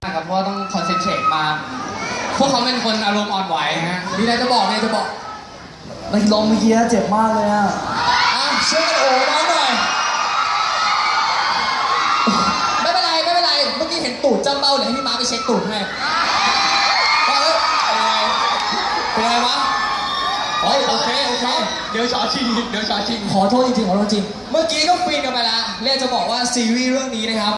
ครับเพราะว่าต้องคอนเซนเทรตมา พวกเขาเป็นคนอารมณ์อ่อนไหวฮะมีอะไรจะบอกเนี่ยจะบอกนักร้งเมื่อกี้เจ็บมากเลยอะอะช่วยกันโอ้น้องหน่อยไม่เป็นไรไม่เป็นไรเมื่อกี้เห็นตูดจำเบ้าเลยให้พี่มาไปเช็คตูดให้ว่าเอ้ยเป็นไงเป็นไงวะโอ้ยโอเคโอเคเดี๋ยวชอชิงเดี๋ยวชอชิงขอโทษจริงๆขอโทษจริงเมื่อกี้ก็ฟินกันไปแล้วเล่จะบอกว่าซีรีส์เรื่องนี้นะครับ